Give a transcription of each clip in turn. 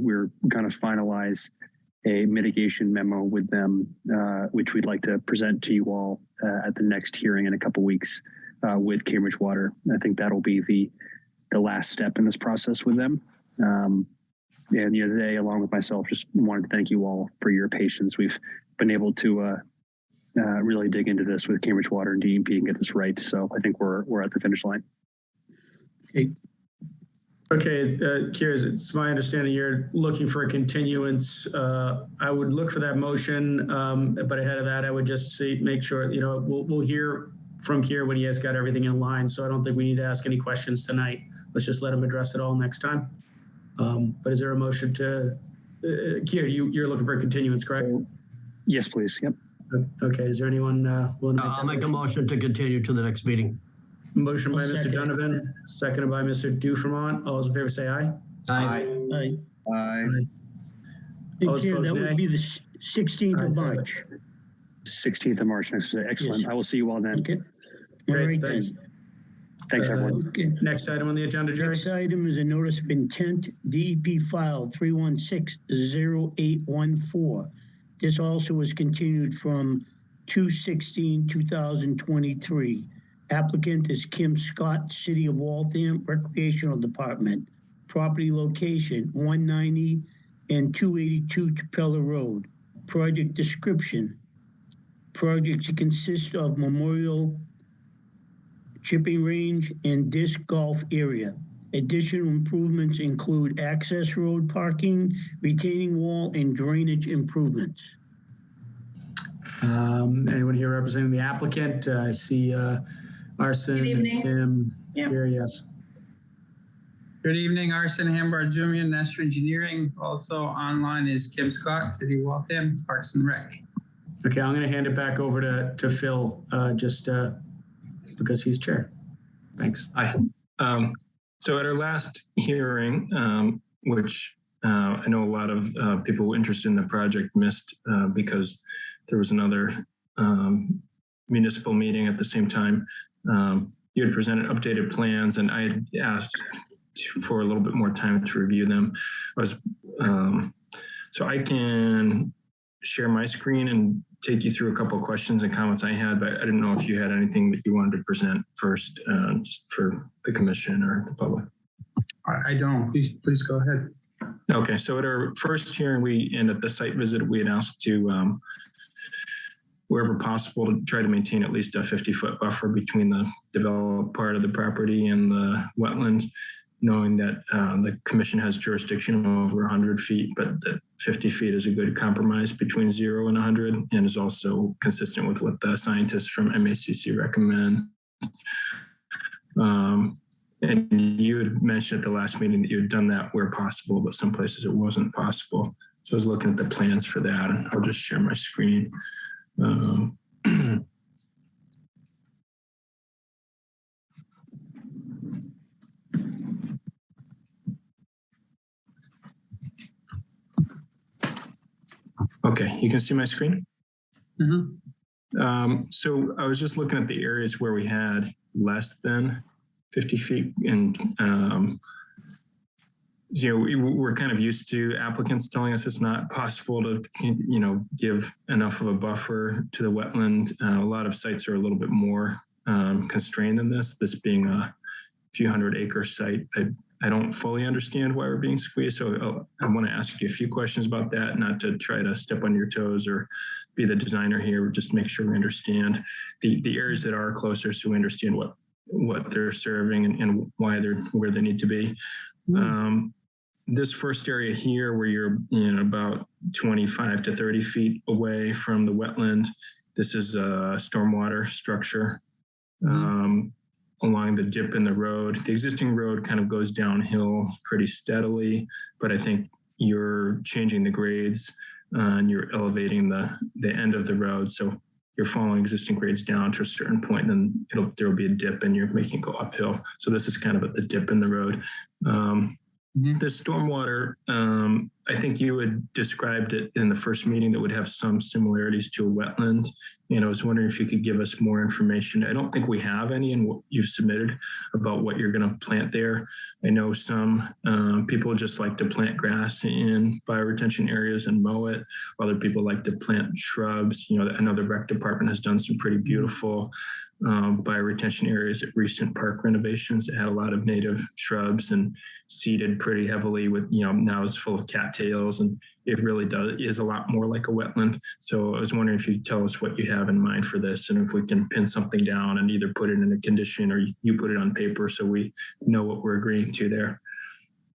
we're going to finalize a mitigation memo with them, uh, which we'd like to present to you all uh, at the next hearing in a couple weeks uh, with Cambridge Water. I think that'll be the the last step in this process with them. Um, and the other day, along with myself, just wanted to thank you all for your patience. We've been able to uh, uh, really dig into this with Cambridge Water and DEP and get this right. So I think we're we're at the finish line. Okay, uh, Kiers, it's my understanding you're looking for a continuance. Uh, I would look for that motion, um, but ahead of that, I would just see, make sure, you know, we'll, we'll hear from Kier when he has got everything in line. So I don't think we need to ask any questions tonight. Let's just let him address it all next time. Um, but is there a motion to, uh, Kier, you, you're looking for a continuance, correct? Yes, please. Yep. Okay, is there anyone uh, willing to make I'll that make a motion to continue to the next meeting. Motion by I'll Mr. second. Donovan, seconded by Mr. Dufremont. All those in favor say aye. Aye. Aye. Aye. Hey, All Chair, opposed, that nay. would be the s- 16th Ayes of have it. March. 16th of March next day. Excellent. Yes. I will see you all then. Okay. All Great, right then. thanks. Thanks, Uh, everyone. Okay. Next item on the agenda, Jerry. Next item is a notice of intent, DEP file 3160814. This also was continued from 2/16/2023. Applicant is Kim Scott, City of Waltham Recreational Department. Property location 190 and 282 Trapelo Road. Project description. Project to consist of Memorial chipping range, and disc golf area. Additional improvements include access road parking, retaining wall, and drainage improvements. Um, anyone here representing the applicant? Uh, I see, uh, Arson, Good evening. Kim, Yeah. here, yes. Good evening, Arson Hambar Jumian, Nestor Engineering. Also online is Kim Scott, City of Waltham, Parks and Rec. Okay, I'm gonna hand it back over to, to Phil, uh, just, uh, because he's chair. Thanks. Hi. Um, so at our last hearing, um, which uh, I know a lot of uh, people interested in the project missed uh, because there was another um, municipal meeting at the same time. Um, you had presented updated plans, and I had asked for a little bit more time to review them. I was um, so I can share my screen and take you through a couple of questions and comments I had, but I didn't know if you had anything that you wanted to present first, uh, just for the commission or the public. I don't, please, please go ahead. Okay, so at our first hearing, we, and at the site visit, we had asked to, um, wherever possible, to try to maintain at least a 50-foot buffer between the developed part of the property and the wetlands, knowing that uh, the commission has jurisdiction over 100 feet, but that 50 feet is a good compromise between zero and 100 and is also consistent with what the scientists from MACC recommend. Um, and you had mentioned at the last meeting that you had done that where possible, but some places it wasn't possible. So I was looking at the plans for that and I'll just share my screen. Um, Okay, you can see my screen? Mhm. Um, so I was just looking at the areas where we had less than 50 feet and, um, you know, we, we're kind of used to applicants telling us it's not possible to, you know, give enough of a buffer to the wetland. Uh, a lot of sites are a little bit more um, constrained than this, this being a few hundred acre site. I, I don't fully understand why we're being squeezed. So I'll- I want to ask you a few questions about that, not to try to step on your toes or be the designer here, just make sure we understand the, the areas that are closer so we understand what, what they're serving and, and why they're where they need to be. Um, this first area here where you're you know, about 25 to 30 feet away from the wetland, this is a stormwater structure um, along the dip in the road. The existing road kind of goes downhill pretty steadily, but I think you're changing the grades uh, and you're elevating the the end of the road. So you're following existing grades down to a certain point, and then it'll there will be a dip, and you're making it go uphill. So this is kind of at the dip in the road. Um. The stormwater, um, I think you had described it in the first meeting that would have some similarities to a wetland. And I was wondering if you could give us more information. I don't think we have any in what you've submitted about what you're going to plant there. I know some um, people just like to plant grass in bioretention areas and mow it. Other people like to plant shrubs. You know, another rec department has done some pretty beautiful um, bioretention areas at recent park renovations that had a lot of native shrubs and seeded pretty heavily with, you know, now it's full of cattails and it really does is a lot more like a wetland. So I was wondering if you tell us what you have in mind for this and if we can pin something down and either put it in a condition or you put it on paper so we know what we're agreeing to there.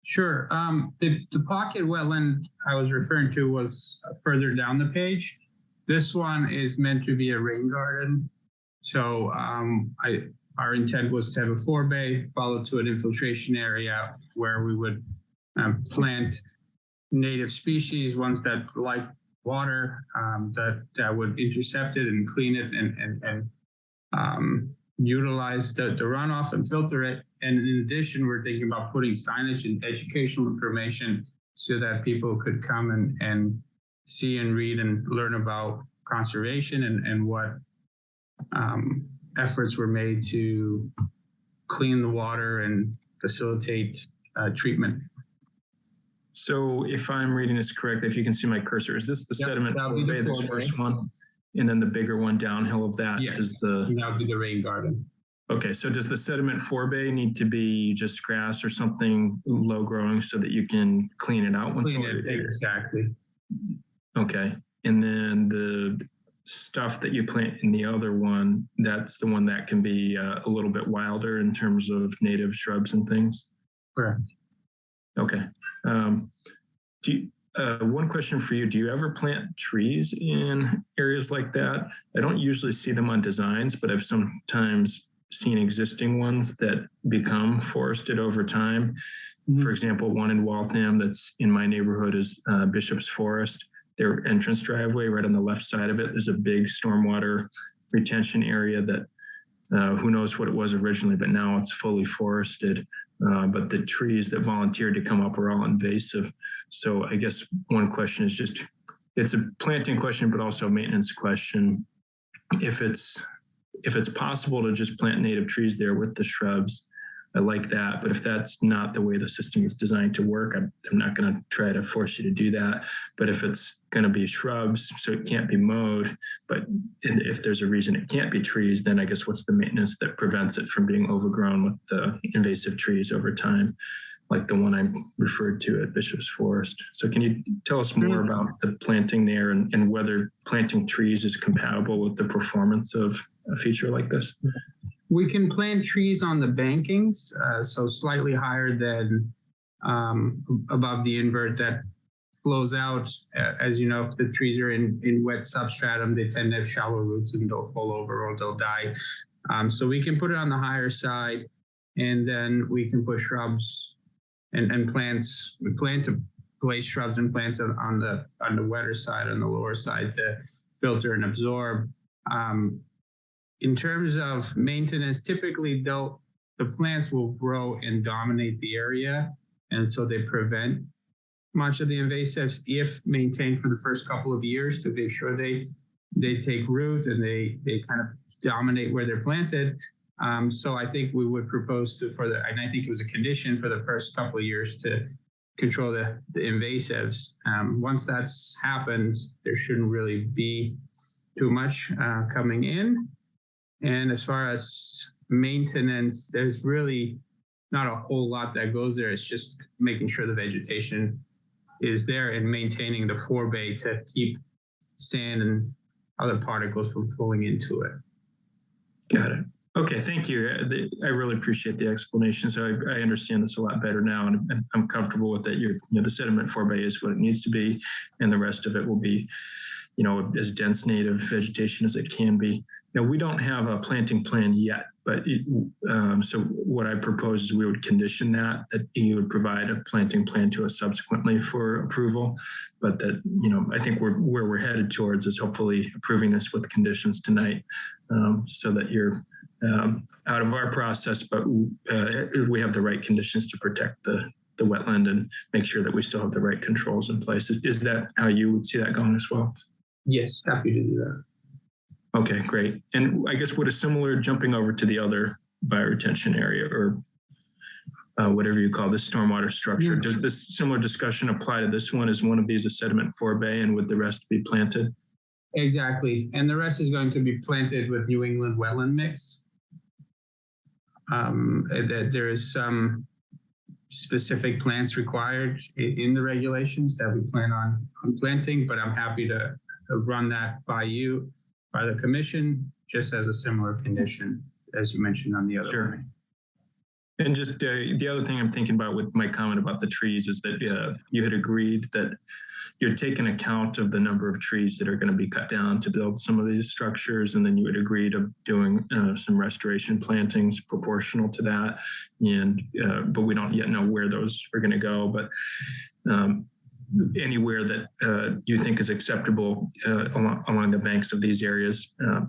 Sure. Um, the, the pocket wetland I was referring to was further down the page. This one is meant to be a rain garden. So um, I, our intent was to have a forebay followed to an infiltration area where we would um, plant native species, ones that like water, um, that, that would intercept it and clean it and, and, and um, utilize the, the runoff and filter it. And in addition, we're thinking about putting signage and educational information so that people could come and, and see and read and learn about conservation and, and what um, efforts were made to clean the water and facilitate uh, treatment. So if I'm reading this correctly, if you can see my cursor, is this the Yep, sediment forebay, this first one? And then the bigger one downhill of that Yes. is the, And that would be the rain garden. okay, so does the sediment forebay need to be just grass or something low growing so that you can clean it out? once Clean it, exactly. Okay, and then the stuff that you plant in the other one, that's the one that can be uh, a little bit wilder in terms of native shrubs and things? Correct. Okay. Um, do you, uh, one question for you: Do you ever plant trees in areas like that? I don't usually see them on designs, but I've sometimes seen existing ones that become forested over time. Mhm. For example, one in Waltham that's in my neighborhood is uh, Bishop's Forest. Their entrance driveway, right on the left side of it, there's a big stormwater retention area that uh, who knows what it was originally, but now it's fully forested. Uh, but the trees that volunteered to come up are all invasive. So I guess one question is just, it's a planting question, but also a maintenance question. If it's, if it's possible to just plant native trees there with the shrubs, I like that. But if that's not the way the system is designed to work, I'm, I'm not going to try to force you to do that. But if it's going to be shrubs, so it can't be mowed, but if there's a reason it can't be trees, then I guess what's the maintenance that prevents it from being overgrown with the invasive trees over time, like the one I referred to at Bishop's Forest. So can you tell us more mm-hmm. about the planting there and, and whether planting trees is compatible with the performance of a feature like this? Mm-hmm. We can plant trees on the bankings, uh, so slightly higher than um, above the invert that flows out. As you know, if the trees are in, in wet substratum, they tend to have shallow roots and they'll fall over or they'll die. Um, so we can put it on the higher side and then we can put shrubs and, and plants. We plan to place shrubs and plants on, on the on the wetter side, on the lower side to filter and absorb. Um, in terms of maintenance, typically the plants will grow and dominate the area, and so they prevent much of the invasives if maintained for the first couple of years to make sure they they take root and they they kind of dominate where they're planted. Um, so I think we would propose to for the and I think it was a condition for the first couple of years to control the, the invasives. Um, once that's happened, there shouldn't really be too much uh, coming in. And as far as maintenance, there's really not a whole lot that goes there. It's just making sure the vegetation is there and maintaining the forebay to keep sand and other particles from flowing into it. Got it. Okay, thank you. Uh, I really appreciate the explanation. So I, I understand this a lot better now, and I'm- comfortable with that. You're, you know, the sediment forebay is what it needs to be, and the rest of it will be, you know, as dense native vegetation as it can be. Now, we don't have a planting plan yet, but it, um, so what I propose is we would condition that that you would provide a planting plan to us subsequently for approval, but that you know I think we're where we're headed towards is hopefully approving this with conditions tonight, um, so that you're um, out of our process, but uh, we have the right conditions to protect the, the wetland and make sure that we still have the right controls in place. Is that how you would see that going as well? Yes, happy to do that. Okay, great. And I guess would a similar jumping over to the other bioretention area or uh, whatever you call this stormwater structure, Yeah. does this similar discussion apply to this one? Is one of these a sediment forebay and would the rest be planted? Exactly. And the rest is going to be planted with New England wetland mix. Um, uh, that there is some specific plants required in the regulations that we plan on, on planting, but I'm happy to run that by you, by the commission, just as a similar condition, as you mentioned on the other Sure. one. And just uh, the other thing I'm thinking about with my comment about the trees is that uh, you had agreed that you'd taken account of the number of trees that are going to be cut down to build some of these structures, and then you had agreed of doing uh, some restoration plantings proportional to that. And uh, but we don't yet know where those are going to go, but. Um, anywhere that uh, you think is acceptable uh, along, along the banks of these areas, uh,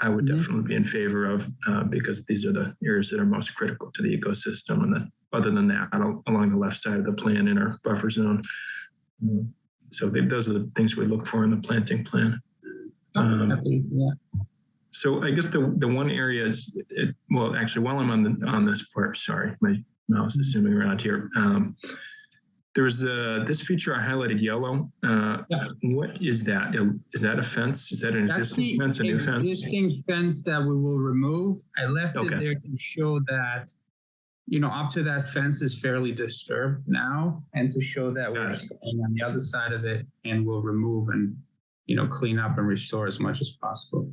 I would Mhm. definitely be in favor of uh, because these are the areas that are most critical to the ecosystem. And then, other than that, al- along the left side of the plan in our buffer zone. Mm. So they, those are the things we look for in the planting plan. Um, do that. So I guess the the one area is, it, well, actually, while I'm on the on this part, sorry, my mouse is zooming around here. Um, there's uh, this feature I highlighted yellow. Uh, Yeah. What is that? Is that a fence? Is that an That's existing fence, a new fence? existing fence that we will remove. I left it there to show that, you know, up to that fence is fairly disturbed now, and to show that Got we're it. staying on the other side of it and we'll remove and, you know, clean up and restore as much as possible.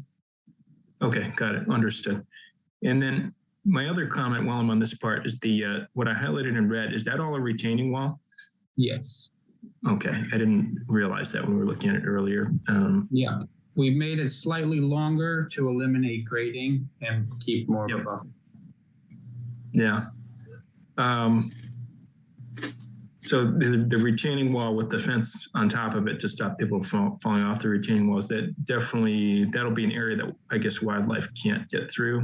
Okay, got it. Understood. And then my other comment while I'm on this part is the uh, what I highlighted in red. Is that all a retaining wall? Yes, Okay, I didn't realize that when we were looking at it earlier. Um, yeah. We made it slightly longer to eliminate grading and keep more of Yep. a buffer. yeah. Um, so the, the retaining wall with the fence on top of it to stop people from falling off the retaining walls, that definitely that'll be an area that I guess wildlife can't get through.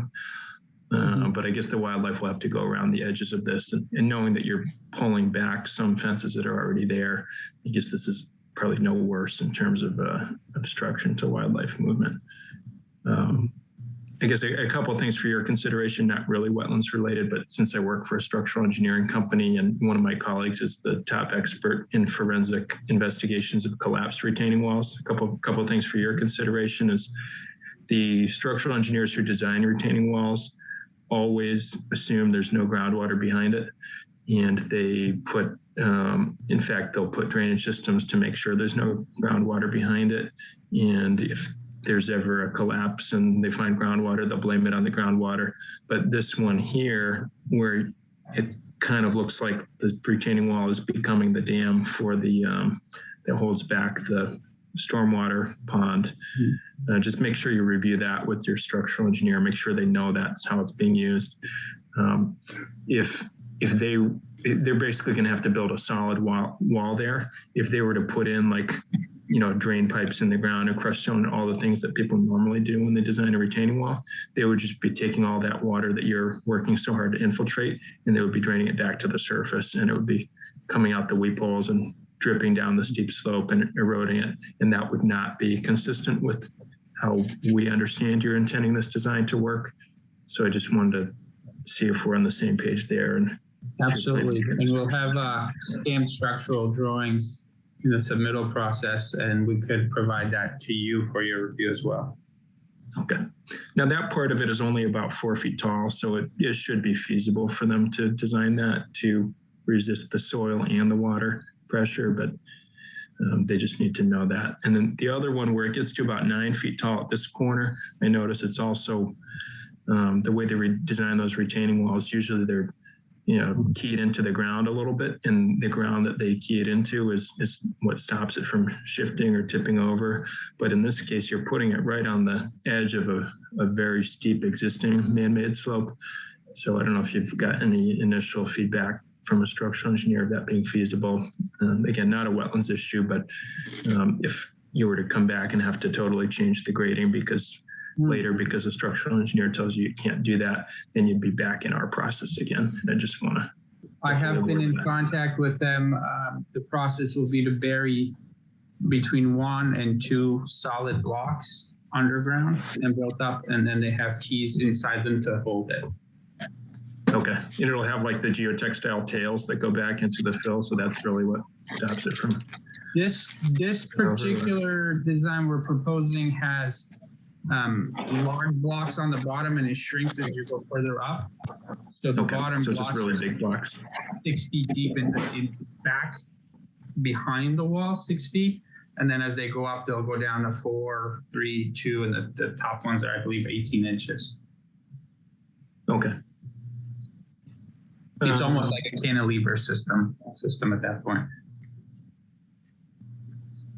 Uh, but I guess the wildlife will have to go around the edges of this, and, and knowing that you're pulling back some fences that are already there, I guess this is probably no worse in terms of uh, obstruction to wildlife movement. Um, I guess a, a couple of things for your consideration, not really wetlands related, but since I work for a structural engineering company and one of my colleagues is the top expert in forensic investigations of collapsed retaining walls, a couple couple of things for your consideration is the structural engineers who design retaining walls always assume there's no groundwater behind it, and they put um, in fact, they'll put drainage systems to make sure there's no groundwater behind it. And if there's ever a collapse and they find groundwater, they'll blame it on the groundwater. But this one here, where it kind of looks like the retaining wall is becoming the dam for the um, that holds back the stormwater pond. Uh, just make sure you review that with your structural engineer. Make sure they know that's how it's being used. Um, if if they they're basically going to have to build a solid wall wall there. If they were to put in like you know drain pipes in the ground and crushed stone and all the things that people normally do when they design a retaining wall, they would just be taking all that water that you're working so hard to infiltrate and they would be draining it back to the surface and it would be coming out the weep holes and dripping down the steep slope and eroding it. And that would not be consistent with how we understand you're intending this design to work. So I just wanted to see if we're on the same page there. And Absolutely, and we'll have uh, stamped structural drawings in the submittal process, and we could provide that to you for your review as well. okay, now that part of it is only about four feet tall, so it, it should be feasible for them to design that to resist the soil and the water pressure, but um, they just need to know that. And then the other one where it gets to about nine feet tall at this corner, I notice it's also um, the way they re- design those retaining walls. Usually they're you know keyed into the ground a little bit, and the ground that they key it into is is what stops it from shifting or tipping over. But in this case, you're putting it right on the edge of a, a very steep existing man-made slope. So I don't know if you've got any initial feedback from a structural engineer of that being feasible. Um, again, not a wetlands issue, but um, if you were to come back and have to totally change the grading because Hmm. later because a structural engineer tells you you can't do that, then you'd be back in our process again. And I just want to I have been in contact with them. Um, The process will be to bury between one and two solid blocks underground and built up, and then they have keys inside them to hold it. Okay, and it'll have like the geotextile tails that go back into the fill, so that's really what stops it from. This, this particular design we're proposing has um, large blocks on the bottom and it shrinks as you go further up. So the Okay, bottom so just blocks really big blocks. six feet deep in, in back behind the wall, six feet. And then as they go up, they'll go down to four, three, two, and the, the top ones are, I believe, 18 inches. Okay. It's Uh, almost like a cantilever system, system at that point.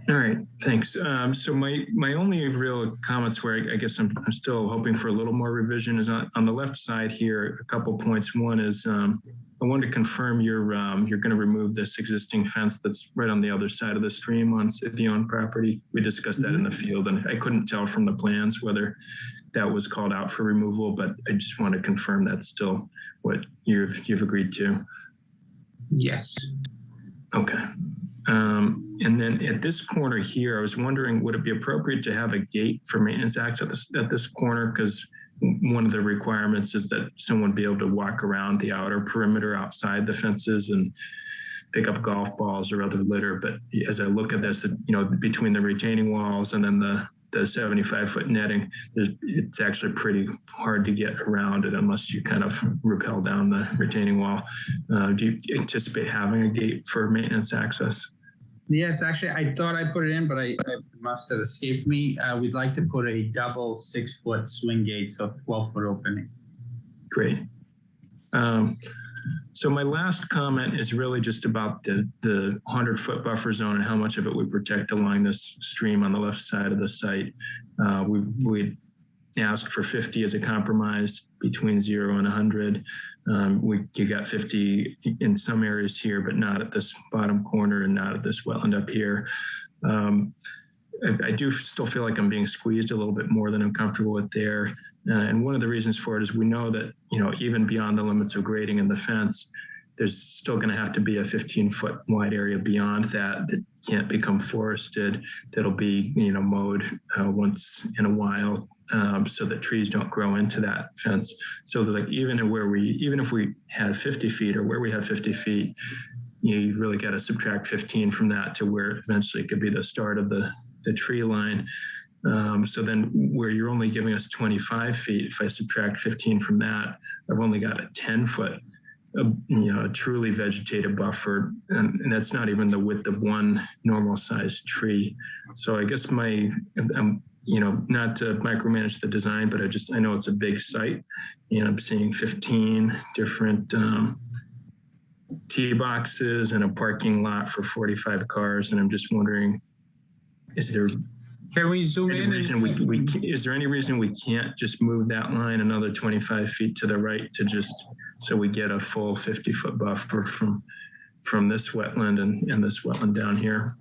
All right, thanks. Um, so my, my only real comments where I, I guess I'm, I'm still hoping for a little more revision is on, on the left side here, a couple points. One is, um, I wanted to confirm you're, um, you're going to remove this existing fence that's right on the other side of the stream on city-owned property. We discussed that in the field and I couldn't tell from the plans whether that was called out for removal, but I just want to confirm that's still what you've, you've agreed to. Yes. Okay. Um, and then at this corner here, I was wondering, would it be appropriate to have a gate for maintenance access at this, at this corner? Because one of the requirements is that someone be able to walk around the outer perimeter outside the fences and pick up golf balls or other litter. But as I look at this, you know, between the retaining walls and then the, the 75 foot netting, there's, it's actually pretty hard to get around it unless you kind of rappel down the retaining wall. Uh, do you anticipate having a gate for maintenance access? Yes, actually, I thought I put it in, but I, it must have escaped me. Uh, we'd like to put a double six foot swing gate, so 12 foot opening. Great. Um, so my last comment is really just about the, the 100 foot buffer zone and how much of it we protect along this stream on the left side of the site. Uh, we, we asked for 50 as a compromise between zero and 100. Um, we you got 50 in some areas here, but not at this bottom corner and not at this wetland up here. Um, I, I do still feel like I'm being squeezed a little bit more than I'm comfortable with there. Uh, and one of the reasons for it is we know that, you know, even beyond the limits of grading and the fence, there's still going to have to be a 15 foot wide area beyond that that can't become forested. That'll be, you know, mowed uh, once in a while um, so that trees don't grow into that fence. So that like even where we, even if we had 50 feet or where we have 50 feet, you know, you really got to subtract 15 from that to where eventually it could be the start of the, the tree line. Um, so then where you're only giving us 25 feet, if I subtract 15 from that, I've only got a 10 foot, uh, you know, truly vegetated buffer. And, and that's not even the width of one normal sized tree. So I guess my, I'm, you know, not to micromanage the design, but I just, I know it's a big site and I'm seeing 15 different, um, tee boxes and a parking lot for 45 cars. And I'm just wondering, is there Can we zoom any in? reason we, we, is there any reason we can't just move that line another 25 feet to the right to just, so we get a full 50 foot buffer from, from this wetland and, and this wetland down here?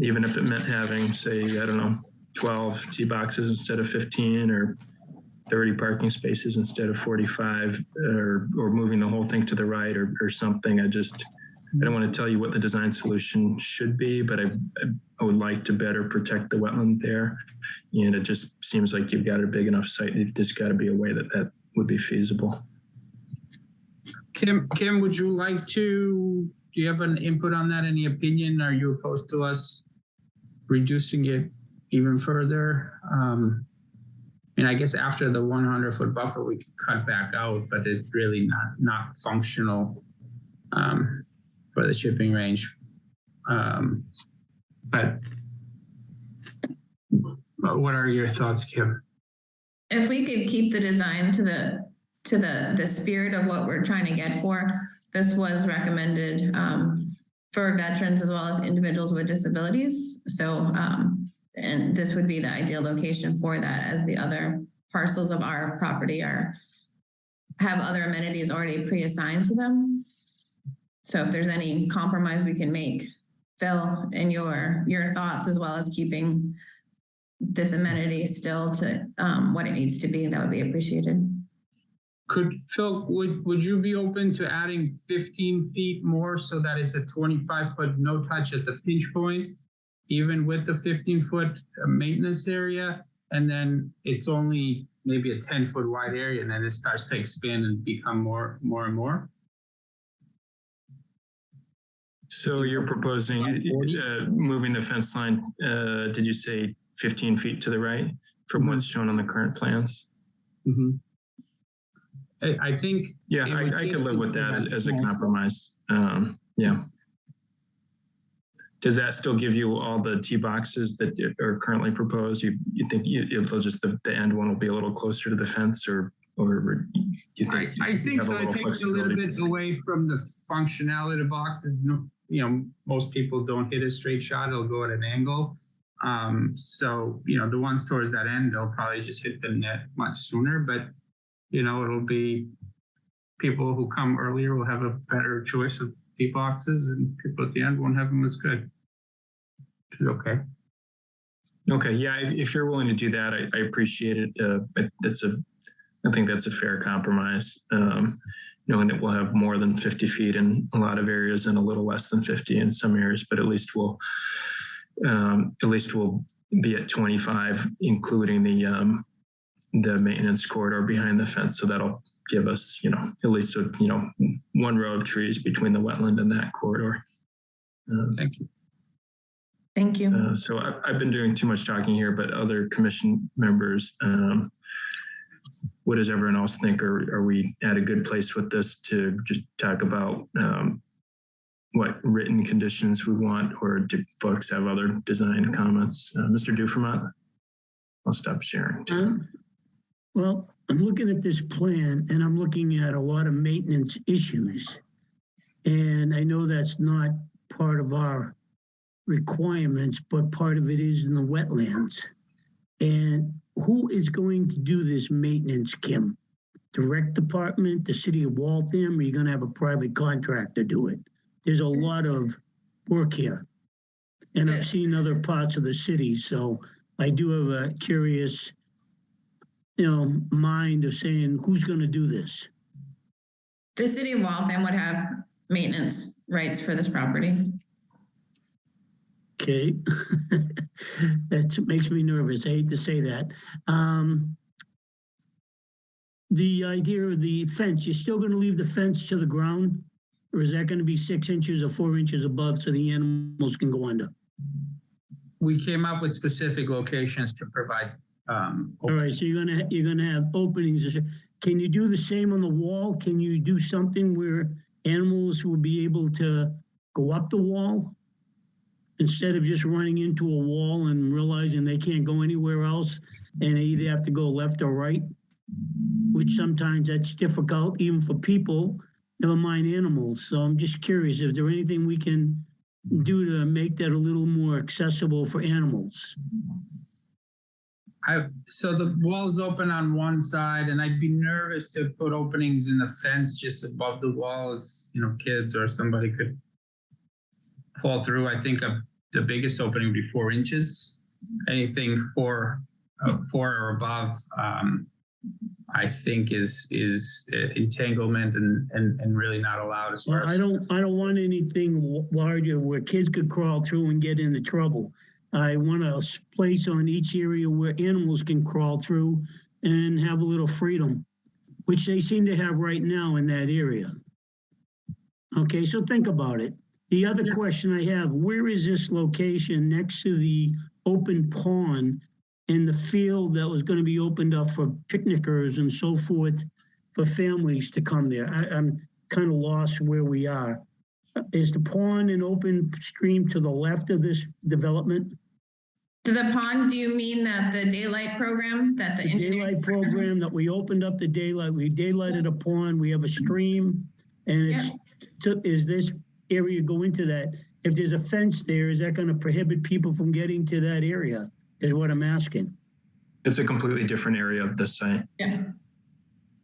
Even if it meant having, say, I don't know, 12 tee boxes instead of 15 or 30 parking spaces instead of 45 or, or moving the whole thing to the right or, or something. I just, I don't want to tell you what the design solution should be, but I, I- I would like to better protect the wetland there. And it just seems like you've got a big enough site. There's got to be a way that that would be feasible. Kim, Kim, would you like to, do you have an input on that? Any opinion? Are you opposed to us reducing it even further? Um, I I guess after the 100 foot buffer, we could cut back out, but it's really not, not functional um, for the chipping range. Um, but what are your thoughts, Kim? if we could keep the design to the, to the, the spirit of what we're trying to get for, this was recommended um, for veterans as well as individuals with disabilities. So, um, and this would be the ideal location for that as the other parcels of our property are, have other amenities already pre-assigned to them. So if there's any compromise we can make, Phil, in your, your thoughts as well as keeping this amenity still to um, what it needs to be, that would be appreciated. Could, Phil, would, would you be open to adding 15 feet more so that it's a 25 foot no touch at the pinch point? Even with the 15 foot maintenance area? And then it's only maybe a 10 foot wide area and then it starts to expand and become more, more and more? So you're proposing uh, moving the fence line, uh, did you say 15 feet to the right from what's shown on the current plans? Mm-hmm. I, I think Yeah, It would I, I could live with that as a nice. compromise. Um, yeah. Does that still give you all the tee boxes that are currently proposed? You, you think you, it'll just, the, the end one will be a little closer to the fence or, or you I, think? I you think so. It takes a little bit away from the functionality of boxes. No, you know, most people don't hit a straight shot. it'll go at an angle. Um, so, you know, the ones towards that end, they'll probably just hit the net much sooner, but, you know, it'll be people who come earlier will have a better choice of tee boxes and people at the end won't have them as good. Okay. Okay, yeah, if, if you're willing to do that, I, I appreciate it. Uh, that's a, I think that's a fair compromise. Um, knowing that we'll have more than 50 feet in a lot of areas and a little less than 50 in some areas, but at least we'll, um, at least we'll be at 25, including the, um, the maintenance corridor behind the fence. So that'll give us, you know, at least, a, you know, one row of trees between the wetland and that corridor. Um, Thank you. Thank you. uh, so I've, I've been doing too much talking here, but other commission members, um, what does everyone else think? Are, are we at a good place with this to just talk about um, what written conditions we want, or do folks have other design comments? Uh, Mr. Dufermont? I'll stop sharing. Um, Well, I'm looking at this plan and I'm looking at a lot of maintenance issues. And I know that's not part of our requirements, but part of it is in the wetlands. And who is going to do this maintenance, Kim? The department, the city of Waltham, or are you gonna have a private contractor do it? There's a lot of work here. And I've seen other parts of the city, so I do have a curious, you know, mind of saying, who's gonna do this? The city of Waltham would have maintenance rights for this property. Okay. That makes me nervous. I hate to say that. Um, the idea of the fence, you're still gonna leave the fence to the ground? Or is that gonna be six inches or four inches above so the animals can go under? We came up with specific locations to provide um, All right, so you're gonna, you're gonna have openings. Can you do the same on the wall? Can you do something where animals will be able to go up the wall? Instead of just running into a wall and realizing they can't go anywhere else and they either have to go left or right? Which sometimes that's difficult even for people, never mind animals. So I'm just curious, is there anything we can do to make that a little more accessible for animals? I, so the wall's open on one side and I'd be nervous to put openings in the fence just above the walls, you know, kids or somebody could fall through. I think the biggest opening would be four inches. Anything four, uh, four or above, um, I think is, is uh, entanglement and, and, and really not allowed as far Well, I don't, I don't want anything larger where kids could crawl through and get into trouble. I want a place on each area where animals can crawl through and have a little freedom, which they seem to have right now in that area. Okay, so think about it. The other Yeah. question I have, where is this location next to the open pond and the field that was gonna be opened up for picnickers and so forth for families to come there? I, I'm kind of lost where we are. Is the pond an open stream to the left of this development? To the pond, do you mean that the daylight program that the The daylight program that we opened up the daylight, we daylighted a pond, we have a stream. And it's, to- is this area go into that? If there's a fence there, is that gonna prohibit people from getting to that area? Is what I'm asking. It's a completely different area of the site. Yeah.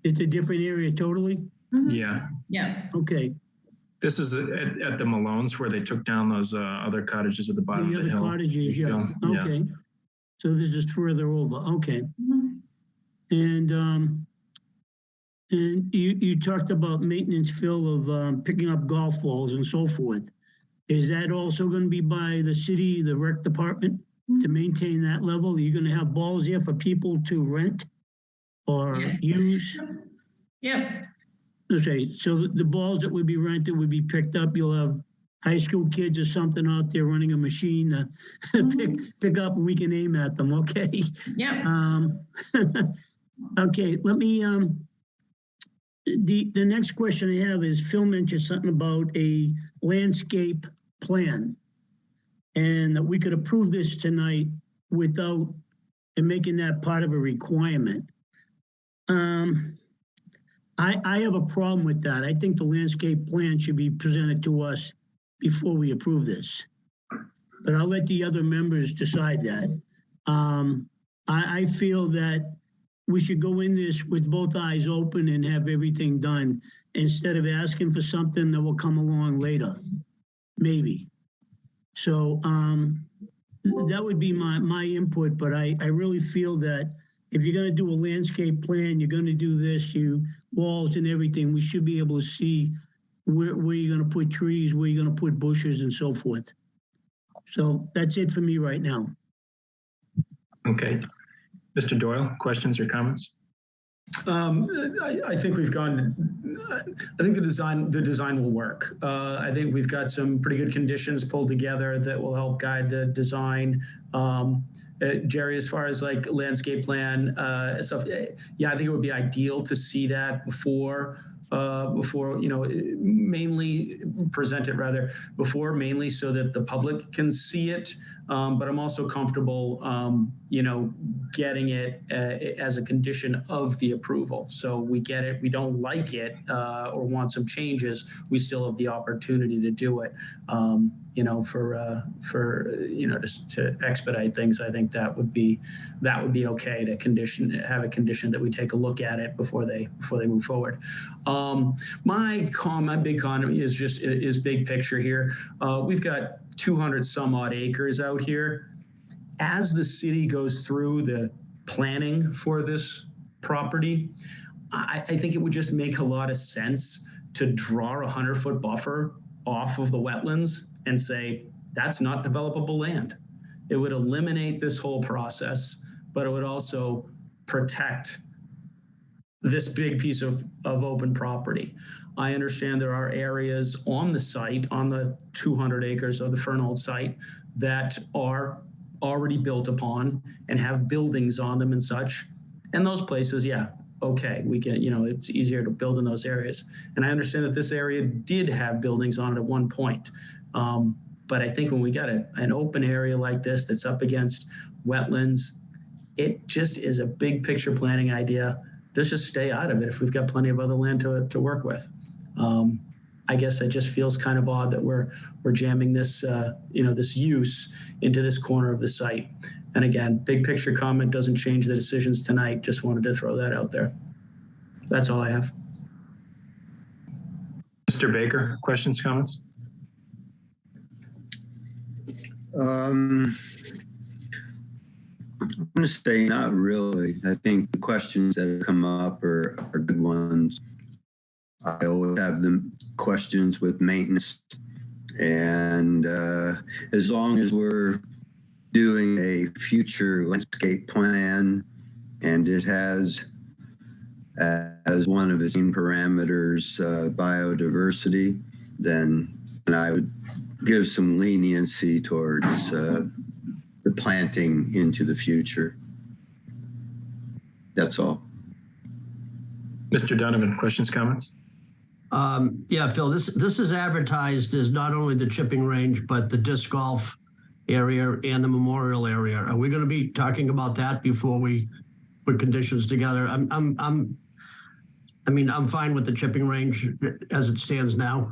It's a different area totally? Mhm. Yeah. Yeah, Okay. This is at, at the Malones where they took down those uh, other cottages at the bottom The of the other hill. cottages, yeah, Yeah. okay. So this is further over, okay. And, um, And you, you talked about maintenance, Phil, of um, picking up golf balls and so forth. Is that also going to be by the city, the rec department, to maintain that level? Are you going to have balls there for people to rent or Yes. use? Yep, Okay, so the balls that would be rented would be picked up. You'll have high school kids or something out there running a machine to pick, pick up and we can aim at them, okay? yep. Um, okay, let me, um, the, the next question I have is Phil mentioned something about a landscape plan. And that we could approve this tonight without, and making that part of a requirement. Um, I, I have a problem with that. I think the landscape plan should be presented to us before we approve this. But I'll let the other members decide that. Um, I, I feel that we should go in this with both eyes open and have everything done instead of asking for something that will come along later, maybe. So, um, that would be my, my input, but I, I really feel that if you're gonna do a landscape plan, you're gonna do this, you, walls and everything, we should be able to see where, where you're gonna put trees, where you're gonna put bushes and so forth. So that's it for me right now. Okay. Mr. Doyle, questions or comments? Um, I, I think we've gone, I think the design, the design will work. Uh, I think we've got some pretty good conditions pulled together that will help guide the design. Um, uh, Jerry, as far as like landscape plan, uh, stuff, yeah, I think it would be ideal to see that before, uh, before, you know, mainly present it rather before mainly so that the public can see it. Um, but I'm also comfortable, um, you know, getting it uh, as a condition of the approval. So we get it, we don't like it uh, or want some changes, we still have the opportunity to do it. Um, you know, for uh, for you know, just to expedite things, I think that would be that would be okay to condition have a condition that we take a look at it before they before they move forward. Um, my con, my big con is just is big picture here. Uh, we've got 200 some odd acres out here. As the city goes through the planning for this property, I, I think it would just make a lot of sense to draw a 100 foot buffer off of the wetlands and say, that's not developable land. It would eliminate this whole process, but it would also protect this big piece of, of open property. I understand there are areas on the site, on the 200 acres of the Fernald site, that are already built upon and have buildings on them and such. And those places, yeah, okay, we can, you know, it's easier to build in those areas. And I understand that this area did have buildings on it at one point. Um, but I think when we got a, an open area like this that's up against wetlands, it just is a big picture planning idea. Let's just stay out of it if we've got plenty of other land to, to work with. Um, I guess it just feels kind of odd that we're we're jamming this uh, you know this use into this corner of the site. And again, big picture comment doesn't change the decisions tonight. Just wanted to throw that out there. That's all I have. Mr. Baker, questions, comments? Um, I'm going to say not really. I think the questions that have come up are, are good ones. I always have the questions with maintenance. And uh, as long as we're doing a future landscape plan and it has uh, as one of its main parameters uh, biodiversity, then and I would give some leniency towards uh, the planting into the future. That's all. Mr. Donovan, questions, comments? Um, yeah, Phil, this, this is advertised as not only the chipping range, but the disc golf area and the memorial area. Are we going to be talking about that before we put conditions together? I'm, I'm, I'm, I mean, I'm fine with the chipping range as it stands now,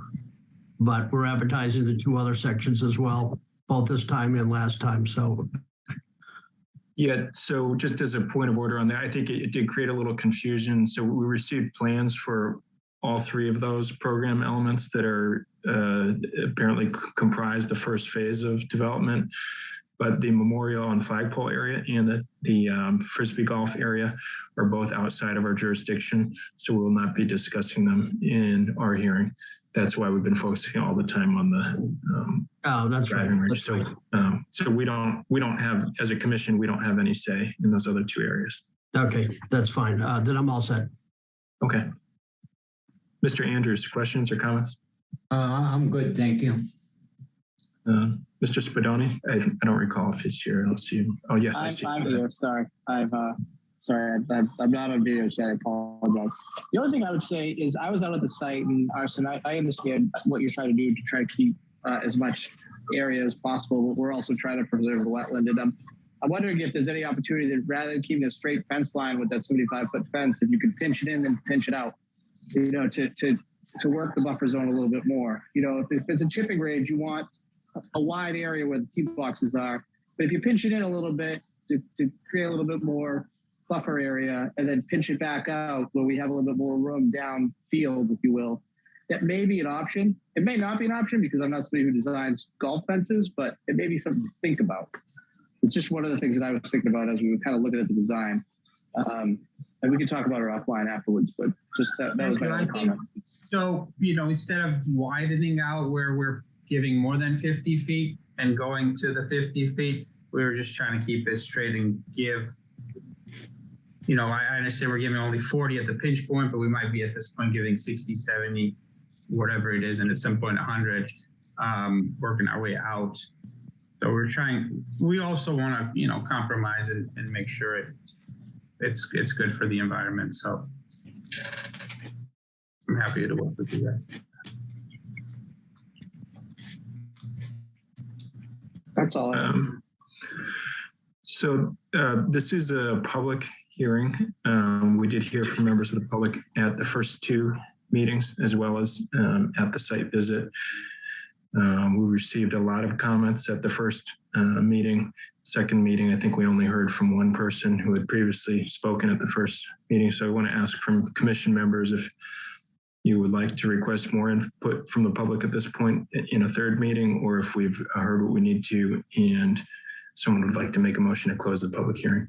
but we're advertising the two other sections as well, both this time and last time. So Yeah, so just as a point of order on that, I think it, it did create a little confusion. So we received plans for all three of those program elements that are uh, apparently c- comprise the first phase of development. but the memorial and flagpole area and the, the um, frisbee golf area are both outside of our jurisdiction. So we will not be discussing them in our hearing. That's why we've been focusing all the time on the um, Oh, that's right. driving range. That's So, right. um, so we don't, we don't have, as a commission, we don't have any say in those other two areas. Okay, that's fine. Uh, then I'm all set. Okay. Mr. Andrews, questions or comments? Uh, I'm good, thank you. Uh, Mr. Spadoni, I, I don't recall if he's here. I don't see him. Oh, yes, I I'm, see. I'm him. here. Sorry, I've uh, sorry, I, I'm, I'm not on video chat. I apologize. The only thing I would say is I was out at the site and Arson, I, I understand what you're trying to do to try to keep uh, as much area as possible, but we're also trying to preserve the wetland. And I'm, I'm wondering if there's any opportunity that rather than keeping a straight fence line with that 75 foot fence, if you could pinch it in and pinch it out, you know, to to to work the buffer zone a little bit more. You know, if, if it's a chipping range, you want a- wide area where the tee boxes are. But if you pinch it in a little bit to, to create a little bit more buffer area and then pinch it back out where we have a little bit more room down field, if you will, that may be an option. It may not be an option because I'm not somebody who designs golf fences, but it may be something to think about. It's just one of the things that I was thinking about as we were kind of looking at the design. Um, and we can talk about it offline afterwards, but just that, that was my only comment. So, you know, instead of widening out where we're giving more than 50 feet and going to the 50 feet, we were just trying to keep it straight and give, you know, I I understand we're giving only 40 at the pinch point, but we might be at this point giving 60, 70, whatever it is, and at some point 100, um, working our way out. So we're trying, we also want to, you know, compromise and, and make sure it, it's, it's good for the environment. So I'm happy to work with you guys. That's all. Um, So uh, this is a public hearing. Um, We did hear from members of the public at the first two meetings as well as um, at the site visit. Um, We received a lot of comments at the first uh, meeting. Second meeting, I think we only heard from one person who had previously spoken at the first meeting. So I want to ask from commission members if you would like to request more input from the public at this point in a third meeting, or if we've heard what we need to and someone would like to make a motion to close the public hearing.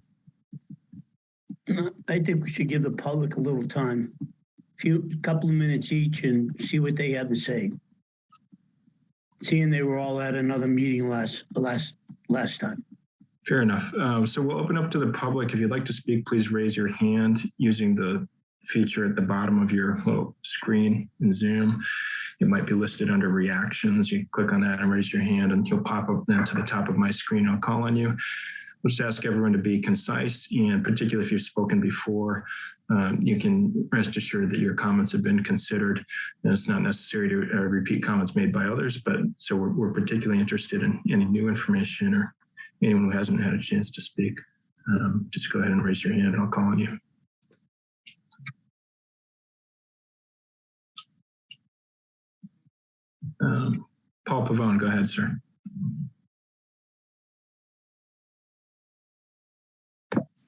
I think we should give the public a little time, a few, couple of minutes each and see what they have to say. Seeing they were all at another meeting last, last, last time. Fair enough. Um, so we'll open up to the public. If you'd like to speak, please raise your hand using the feature at the bottom of your little screen in Zoom. It might be listed under reactions. You click on that and raise your hand and you'll pop up then to the top of my screen. I'll call on you. Just ask everyone to be concise and particularly if you've spoken before, um, you can rest assured that your comments have been considered. And it's not necessary to uh, repeat comments made by others, but so we're, we're particularly interested in any new information or anyone who hasn't had a chance to speak, um, just go ahead and raise your hand and I'll call on you. Um, Paul Pavone, go ahead, sir.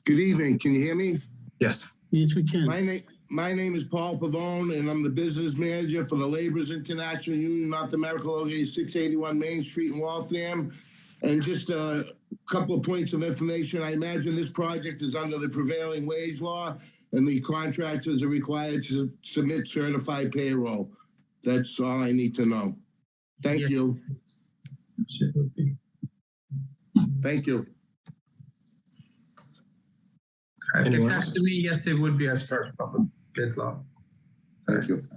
Good evening. Can you hear me? Yes. Yes, we can. My name, my name is Paul Pavone, and I'm the business manager for the Laborers International Union North America, located 681 Main Street in Waltham. And just a couple of points of information. I imagine this project is under the prevailing wage law, and the contractors are required to submit certified payroll. That's all I need to know. Thank Yes. you. Thank you. If Anyone that's else? to me, yes, it would be as per public bid law. Thank you.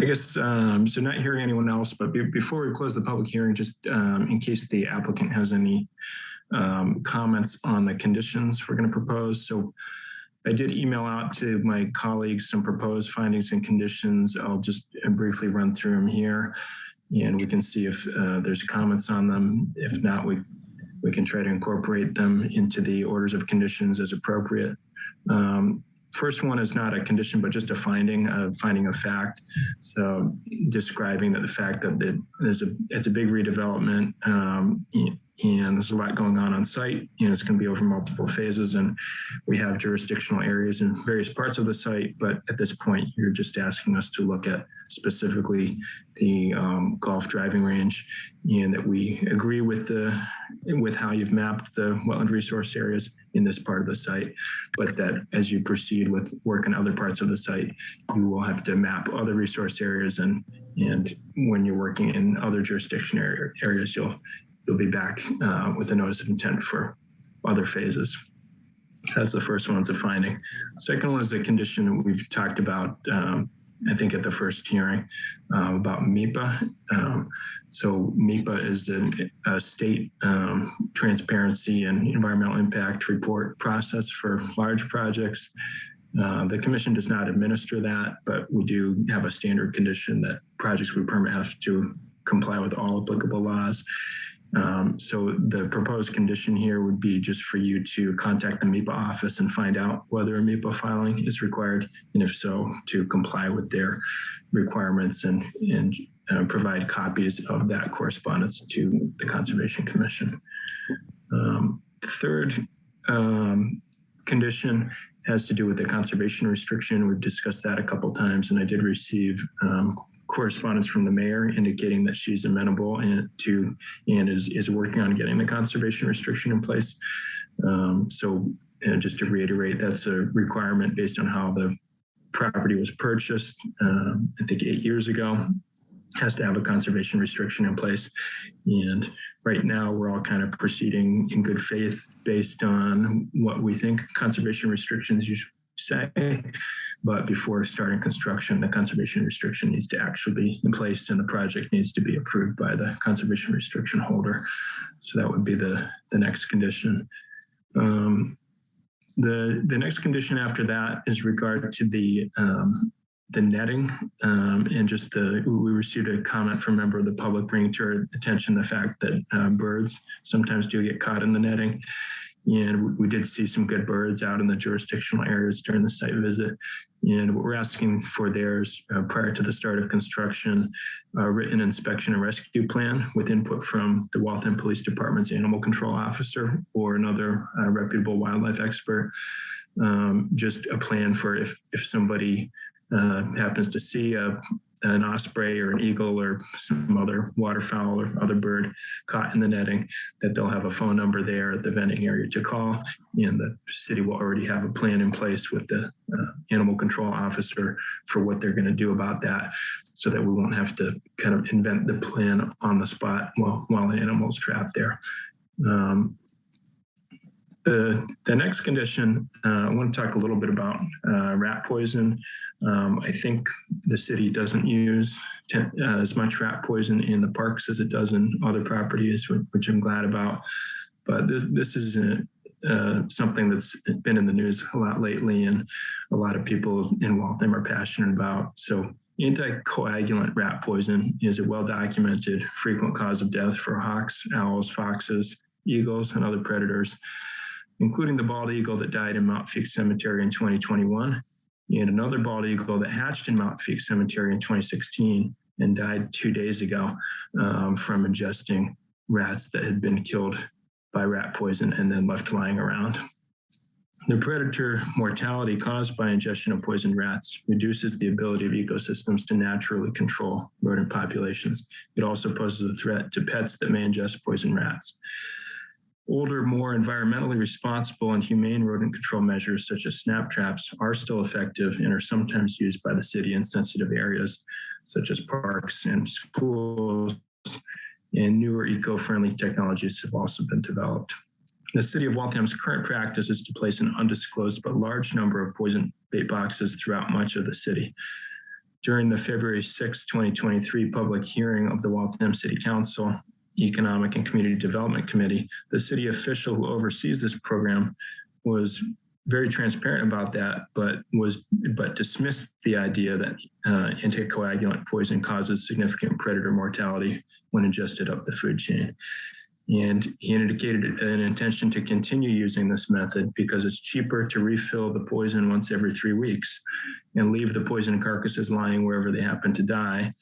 I guess, um, so not hearing anyone else, but be- before we close the public hearing, just um, in case the applicant has any um, comments on the conditions we're going to propose. So I did email out to my colleagues some proposed findings and conditions. I'll just briefly run through them here and we can see if uh, there's comments on them. If not, we, we can try to incorporate them into the orders of conditions as appropriate. Um, first one is not a condition, but just a finding, a finding of fact. So describing that the fact that it is a, it's a big redevelopment um, and there's a lot going on on site. Know, it's going to be over multiple phases and we have jurisdictional areas in various parts of the site. But at this point, you're just asking us to look at specifically the um, golf driving range and that we agree with the with how you've mapped the wetland resource areas in this part of the site, but that as you proceed with work in other parts of the site, you will have to map other resource areas and and when you're working in other jurisdiction areas, you'll you'll be back uh, with a notice of intent for other phases. That's the first one, a finding. Second one is a condition we've talked about, um, I think at the first hearing uh, about MEPA. Um, so MEPA is a, a state um, transparency and environmental impact report process for large projects. Uh, the commission does not administer that, but we do have a standard condition that projects we permit have to comply with all applicable laws. Um, so the proposed condition here would be just for you to contact the MEPA office and find out whether a MEPA filing is required, and if so, to comply with their requirements and, and uh, provide copies of that correspondence to the Conservation Commission. Um, the third um, condition has to do with the conservation restriction. We've discussed that a couple times, and I did receive um, correspondence from the mayor indicating that she's amenable and to and is, is working on getting the conservation restriction in place. Um, so and just to reiterate, that's a requirement based on how the property was purchased, um, I think eight years ago, has to have a conservation restriction in place. And right now we're all kind of proceeding in good faith based on what we think conservation restrictions usually say. But before starting construction, the conservation restriction needs to actually be in place and the project needs to be approved by the conservation restriction holder. So that would be the, the next condition. Um, the, the next condition after that is regard to the um, the netting um, and just the we received a comment from a member of the public bringing to our attention the fact that uh, birds sometimes do get caught in the netting and we did see some good birds out in the jurisdictional areas during the site visit. And what we're asking for there is uh, prior to the start of construction, a written inspection and rescue plan with input from the Waltham Police Department's animal control officer or another uh, reputable wildlife expert. Um, just a plan for if, if somebody happens to see a, an osprey or an eagle or some other waterfowl or other bird caught in the netting, that they'll have a phone number there at the vending area to call. And the city will already have a plan in place with the uh, animal control officer for what they're going to do about that so that we won't have to kind of invent the plan on the spot while, while the animal's trapped there. Um, the, the next condition, uh, I want to talk a little bit about uh, rat poison. Um, I think the city doesn't use uh, as much rat poison in the parks as it does in other properties, which I'm glad about. But this this is a, uh, something that's been in the news a lot lately, and a lot of people in Waltham are passionate about. So anticoagulant rat poison is a well-documented frequent cause of death for hawks, owls, foxes, eagles, and other predators, including the bald eagle that died in Mount Feake Cemetery in 2021 and another bald eagle that hatched in Mount Feake Cemetery in 2016 and died two days ago um, from ingesting rats that had been killed by rat poison and then left lying around. The predator mortality caused by ingestion of poisoned rats reduces the ability of ecosystems to naturally control rodent populations. It also poses a threat to pets that may ingest poisoned rats. Older, more environmentally responsible and humane rodent control measures such as snap traps are still effective and are sometimes used by the city in sensitive areas such as parks and schools. And newer eco-friendly technologies have also been developed. The city of Waltham's current practice is to place an undisclosed but large number of poison bait boxes throughout much of the city. During the February 6, 2023 public hearing of the Waltham City Council, Economic and Community Development Committee, the city official who oversees this program was very transparent about that, but was but dismissed the idea that uh, anticoagulant poison causes significant predator mortality when ingested up the food chain. And he indicated an intention to continue using this method because it's cheaper to refill the poison once every three weeks and leave the poison carcasses lying wherever they happen to die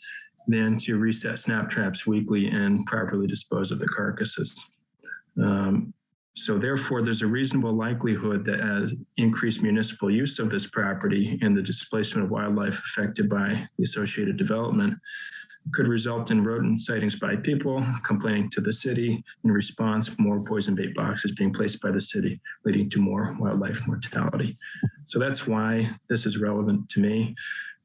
than to reset snap traps weekly and properly dispose of the carcasses. Um, so therefore, there's a reasonable likelihood that as increased municipal use of this property and the displacement of wildlife affected by the associated development could result in rodent sightings by people complaining to the city. In response, more poison bait boxes being placed by the city, leading to more wildlife mortality. So that's why this is relevant to me.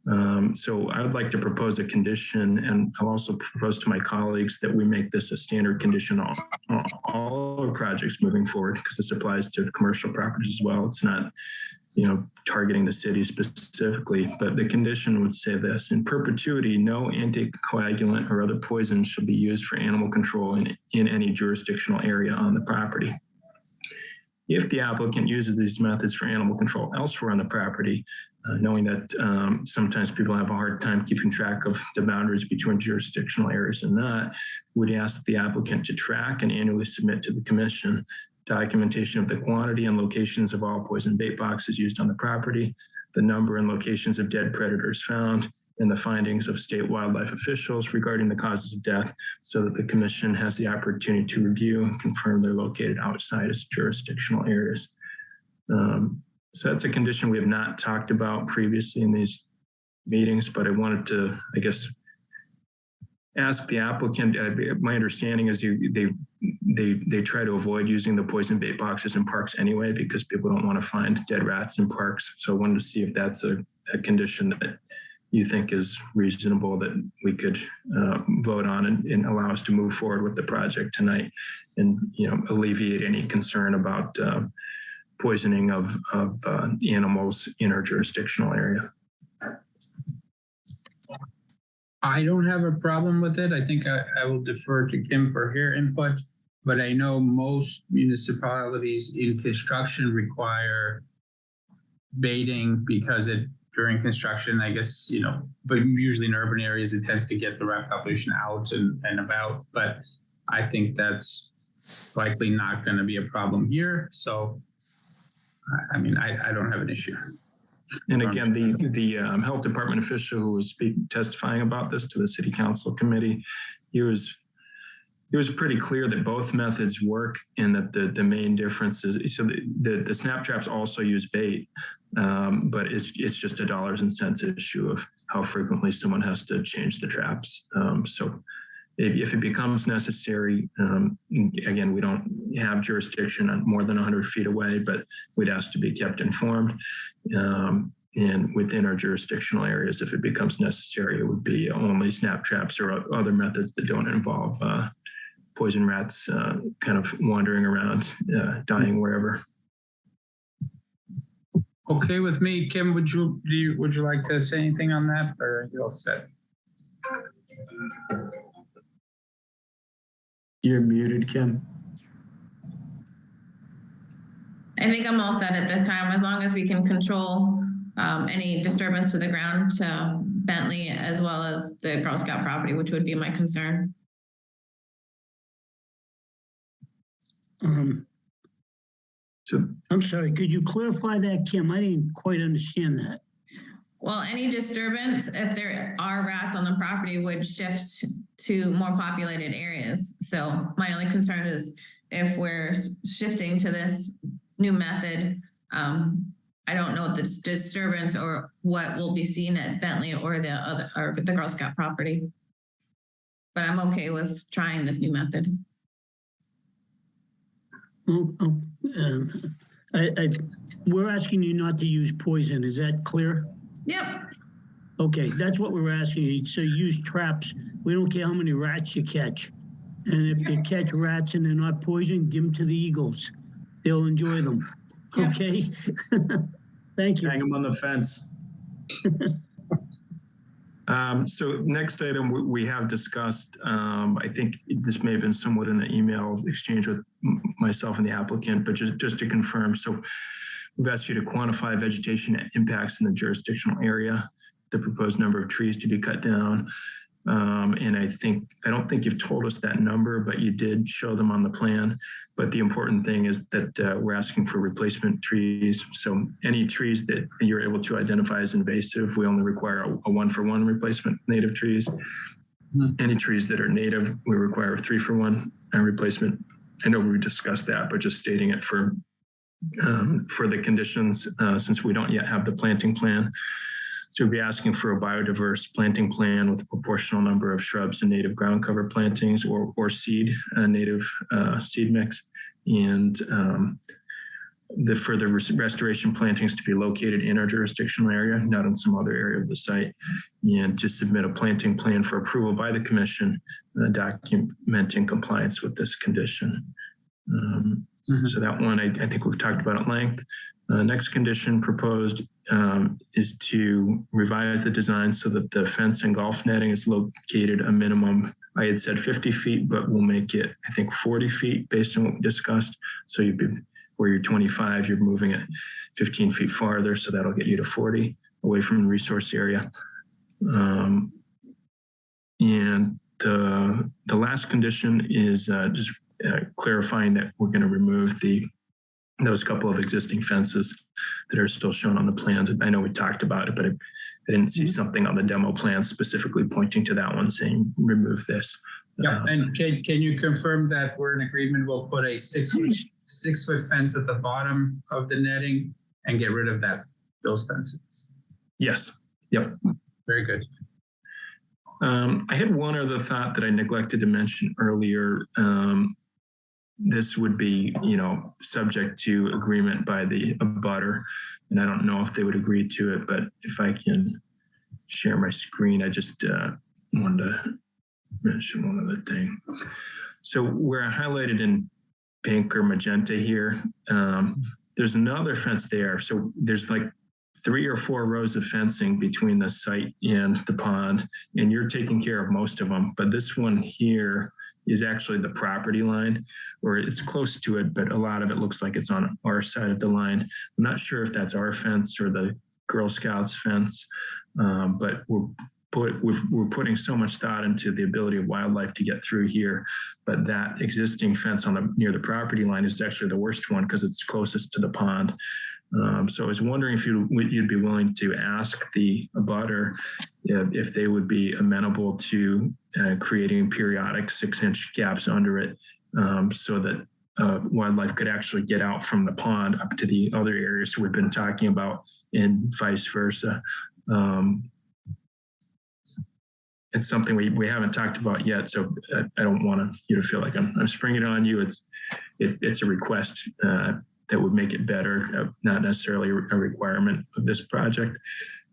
Um, so I would like to propose a condition, and I'll also propose to my colleagues that we make this a standard condition on on all our projects moving forward, because this applies to commercial properties as well. It's not, you know, targeting the city specifically, but the condition would say this, in perpetuity, no anticoagulant or other poison shall be used for animal control in, in any jurisdictional area on the property. If the applicant uses these methods for animal control elsewhere on the property, uh, knowing that um, sometimes people have a hard time keeping track of the boundaries between jurisdictional areas and not, would ask the applicant to track and annually submit to the commission documentation of the quantity and locations of all poison bait boxes used on the property, the number and locations of dead predators found, and the findings of state wildlife officials regarding the causes of death so that the commission has the opportunity to review and confirm they're located outside its jurisdictional areas. Um, so that's a condition we have not talked about previously in these meetings, but I wanted to, I guess, ask the applicant. Uh, my understanding is you, they they they try to avoid using the poison bait boxes in parks anyway because people don't want to find dead rats in parks. So I wanted to see if that's a, a condition that you think is reasonable that we could uh, vote on and, and, allow us to move forward with the project tonight and you know alleviate any concern about uh, poisoning of, of uh, animals in our jurisdictional area. I don't have a problem with it. I think I, I will defer to Kim for her input, but I know most municipalities in construction require baiting because it during construction, I guess, you know, but usually in urban areas, it tends to get the rat population out and, and about. But I think that's likely not going to be a problem here. So, I mean, I, I don't have an issue. And again, the the um, health department official who was speaking, testifying about this to the city council committee, he was it was pretty clear that both methods work and that the the main difference is so the the, the snap traps also use bait, um, but it's it's just a dollars and cents issue of how frequently someone has to change the traps. Um, so. If, if it becomes necessary, um, again, we don't have jurisdiction on more than 100 feet away, but we'd ask to be kept informed um, and within our jurisdictional areas, if it becomes necessary, it would be only snap traps or other methods that don't involve uh, poison rats uh, kind of wandering around, uh, dying wherever. Okay with me, Kim. Would you do you, would you like to say anything on that, or are you all set? You're muted, Kim. I think I'm all set at this time, as long as we can control um, any disturbance to the ground to Bentley as well as the Girl Scout property, which would be my concern. Um, So I'm sorry, could you clarify that, Kim? I didn't quite understand that. Well, any disturbance, if there are rats on the property, would shift to more populated areas. So my only concern is if we're shifting to this new method, um, I don't know the disturbance or what will be seen at Bentley or the other or the Girl Scout property. But I'm okay with trying this new method. Oh, oh, um, I, I, we're asking you not to use poison. Is that clear? Yep. Okay, that's what we're asking you. So use traps. We don't care how many rats you catch. And if you catch rats and they're not poisoned, give them to the eagles. They'll enjoy them. Yeah. Okay? Thank you. Hang them on the fence. Um, so next item we, we have discussed, um, I think this may have been somewhat in an email exchange with m- myself and the applicant, but just, just to confirm. So we've asked you to quantify vegetation impacts in the jurisdictional area, the proposed number of trees to be cut down, Um, and I think, I don't think you've told us that number, but you did show them on the plan. But the important thing is that uh, we're asking for replacement trees. So any trees that you're able to identify as invasive, we only require a, a one for one replacement native trees. Any trees that are native, we require a three for one uh, replacement. I know we discussed that, but just stating it for um, for the conditions, uh, since we don't yet have the planting plan. So we'll be asking for a biodiverse planting plan with a proportional number of shrubs and native ground cover plantings or, or seed, uh, native uh, seed mix. And um, the further res- restoration plantings to be located in our jurisdictional area, not in some other area of the site. And to submit a planting plan for approval by the commission, uh, documenting compliance with this condition. Um, so that one, I, I think we've talked about at length. Uh, next condition proposed um, is to revise the design so that the fence and golf netting is located a minimum. I had said 50 feet, but we'll make it, I think, 40 feet based on what we discussed. So you'd be where you're 25, you're moving it 15 feet farther, so that'll get you to 40 away from the resource area. Um, and the the last condition is uh, just uh, clarifying that we're going to remove the those couple of existing fences that are still shown on the plans. I know we talked about it, but I, I didn't see something on the demo plan specifically pointing to that one saying remove this. Yeah, Uh, and can, can you confirm that we're in agreement, we'll put a six, six foot fence at the bottom of the netting and get rid of that, those fences? yes. Yep. Very good. Um, I had one other thought that I neglected to mention earlier. Um, this would be, you know, subject to agreement by the abutter, and I don't know if they would agree to it, but if I can share my screen, I just uh, wanted to mention one other thing. So where I highlighted in pink or magenta here, um, there's another fence there. So there's like three or four rows of fencing between the site and the pond, and you're taking care of most of them. But this one here is actually the property line, or it's close to it, but a lot of it looks like it's on our side of the line. I'm not sure if that's our fence or the Girl Scouts fence, um, but we're put we've, we're putting so much thought into the ability of wildlife to get through here. But that existing fence on the near the property line is actually the worst one because it's closest to the pond. Um, so I was wondering if you you'd be willing to ask the abutter if, if they would be amenable to uh, creating periodic six-inch gaps under it, um, so that uh, wildlife could actually get out from the pond up to the other areas we've been talking about, and vice versa. Um, it's something we, we haven't talked about yet, so I, I don't want to you to feel like I'm, I'm springing it on you. It's it, it's a request uh, that would make it better, uh, not necessarily a requirement of this project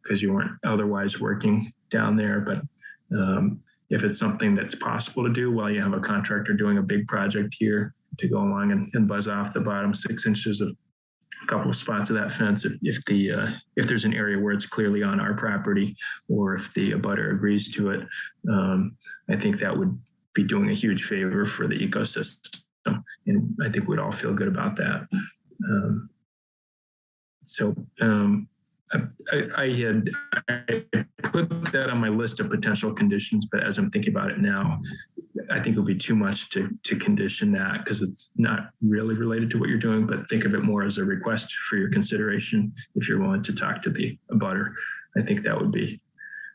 because you weren't otherwise working down there. But um, if it's something that's possible to do while you have a contractor doing a big project here to go along and, and buzz off the bottom six inches of a couple of spots of that fence if, if the uh, if there's an area where it's clearly on our property or if the abutter agrees to it um, i think that would be doing a huge favor for the ecosystem and i think we'd all feel good about that um, so um, I, I, had I put that on my list of potential conditions, but as I'm thinking about it now, I think it would be too much to to condition that because it's not really related to what you're doing. But think of it more as a request for your consideration if you're willing to talk to the abutter. I think that would be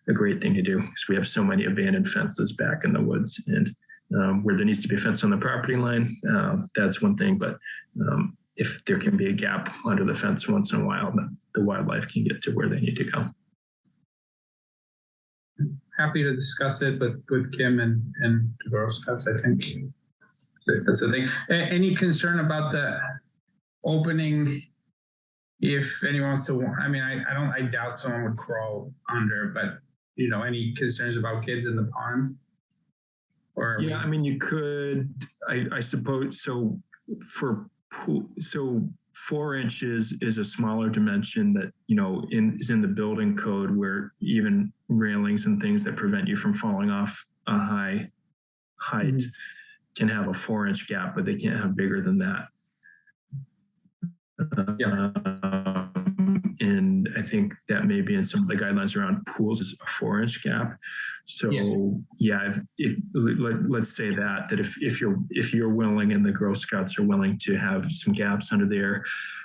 a great thing to do because we have so many abandoned fences back in the woods and um, where there needs to be a fence on the property line. Uh, that's one thing, but um, if there can be a gap under the fence once in a while, then the wildlife can get to where they need to go. Happy to discuss it with, with Kim and, and the Girl Scouts, I think. That's the thing. Any concern about the opening? If anyone wants to, I mean, I, I don't, I doubt someone would crawl under, but you know, any concerns about kids in the pond? Or Yeah, I mean, you could, I, I suppose, so for so four inches is a smaller dimension that, you know, in, is in the building code where even railings and things that prevent you from falling off a high height can have a four inch gap, but they can't have bigger than that. Yeah. Um, and I think that may be in some of the guidelines around pools is a four inch gap. So Yes. yeah, if, if let, let's say that that if if you're if you're willing and the Girl Scouts are willing to have some gaps under there,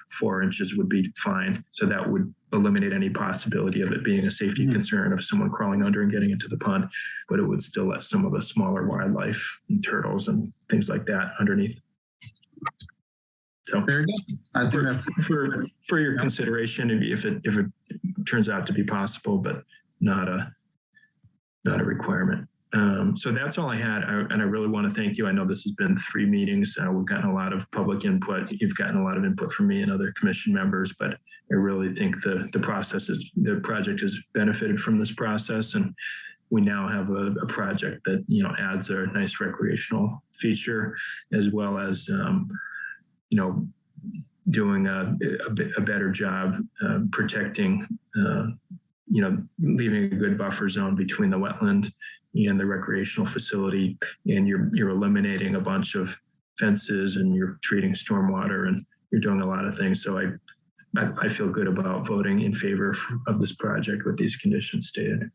four inches would be fine. So that would eliminate any possibility of it being a safety hmm. concern of someone crawling under and getting into the pond, but it would still let some of the smaller wildlife and turtles and things like that underneath. So good. I think for, for for your consideration, if it if it turns out to be possible, but not a not a requirement. Um, so that's all I had, I, and I really want to thank you. I know this has been three meetings. Uh, we've gotten a lot of public input. You've gotten a lot of input from me and other commission members, but I really think the the process is the project has benefited from this process, and we now have a, a project that you know adds a nice recreational feature as well as um, you know doing a, a, bit- a better job uh, protecting, uh, you know, leaving a good buffer zone between the wetland and the recreational facility, and you're you're eliminating a bunch of fences and you're treating stormwater and you're doing a lot of things. So I I, I feel good about voting in favor of this project with these conditions stated.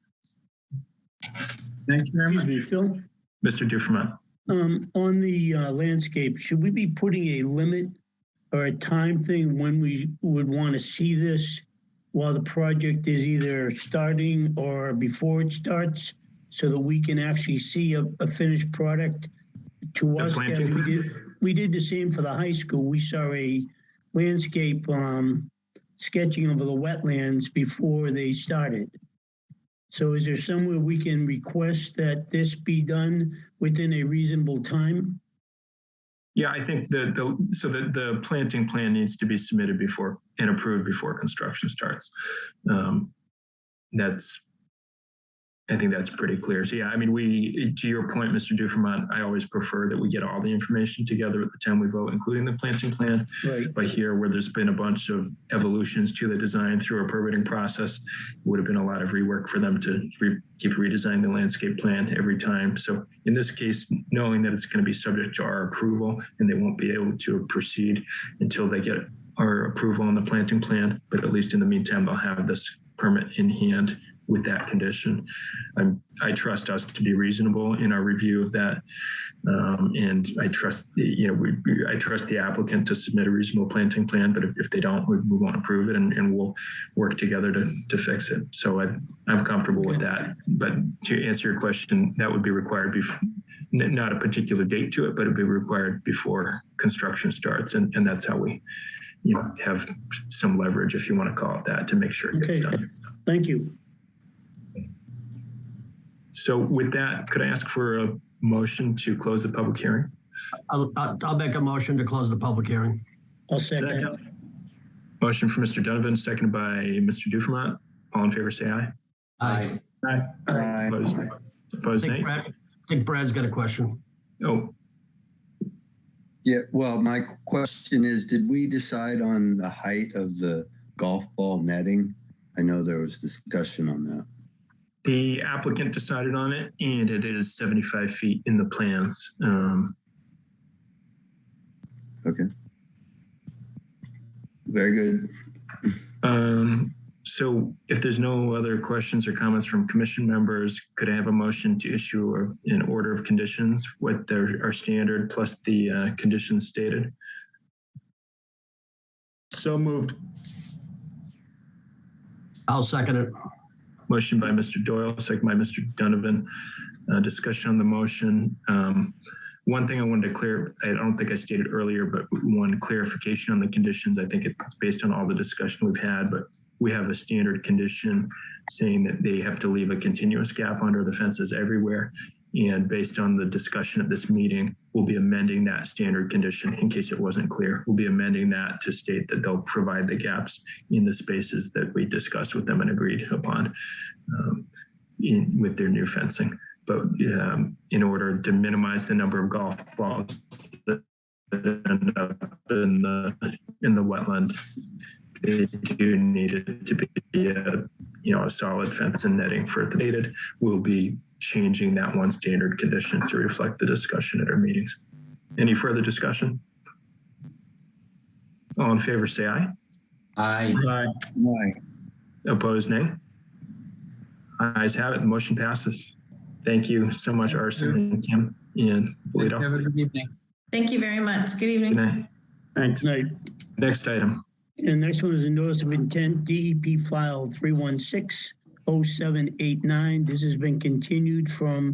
thank you very Excuse much. me, Phil, Mr. Dufermont. Um, on the uh, landscape, should we be putting a limit or a time thing when we would want to see this while the project is either starting or before it starts? So that we can actually see a, a finished product to us planting we did. We did the same for the high school. We saw a landscape, um, sketching over the wetlands before they started. So is there somewhere we can request that this be done within a reasonable time? Yeah, I think the, the, so the, the planting plan needs to be submitted before and approved before construction starts. Um, That's, I think that's pretty clear. So yeah, I mean, we, to your point, Mr. Dufermont, I always prefer that we get all the information together at the time we vote, including the planting plan. Right. But here, where there's been a bunch of evolutions to the design through a permitting process, would have been a lot of rework for them to re- keep redesigning the landscape plan every time. So in this case, knowing that it's going to be subject to our approval and they won't be able to proceed until they get our approval on the planting plan, but at least in the meantime, they'll have this permit in hand with that condition. I'm, I trust us to be reasonable in our review of that. Um, and I trust the, you know, we, we- I trust the applicant to submit a reasonable planting plan, but if, if they don't, we, we won't approve it and, and we'll work together to, to fix it. So I, I'm comfortable with that. But to answer your question, that would be required before, not a particular date to it, but it'd be required before construction starts. And, and that's how we, you know, have some leverage, if you want to call it that, to make sure it gets Okay. done. Thank you. So with that, could I ask for a motion to close the public hearing? I'll, I'll I'll make a motion to close the public hearing. I'll second. Motion for Mr. Donovan, seconded by Mr. Dufermont. All in favor, say aye. Aye. Opposed, I opposed think nay? Brad, I think Brad's got a question. Oh, Yeah, well, my question is, did we decide on the height of the golf ball netting? I know there was discussion on that. The applicant decided on it and it is 75 feet in the plans. Um, Okay. Very good. um, so if there's no other questions or comments from commission members, could I have a motion to issue a- an order of conditions with their, our standard plus the uh, conditions stated? So moved. I'll second it. Motion by Mr. Doyle, second by Mr. Donovan. Uh, discussion on the motion. Um, one thing I wanted to clear, I don't think I stated earlier, but one clarification on the conditions. I think it's based on all the discussion we've had, but we have a standard condition saying that they have to leave a continuous gap under the fences everywhere. And based on the discussion at this meeting, we'll be amending that standard condition in case it wasn't clear. We'll be amending that to state that they'll provide the gaps in the spaces that we discussed with them and agreed upon um, in, with their new fencing. But um, in order to minimize the number of golf balls that end up in the in the wetland, they do need it to be a you know a solid fence and netting for the dated. We'll be changing that one standard condition to reflect the discussion at our meetings. Any further discussion? All in favor, say aye. Aye. Aye. Opposed, nay. Ayes have it. The motion passes. Thank you so much, Arson and Kim and Polito. Have a good evening. Thank you very much. Good evening. Good evening. night. Thanks. Night. Next item. And the next one is a notice of intent, DEP file 3160789. This has been continued from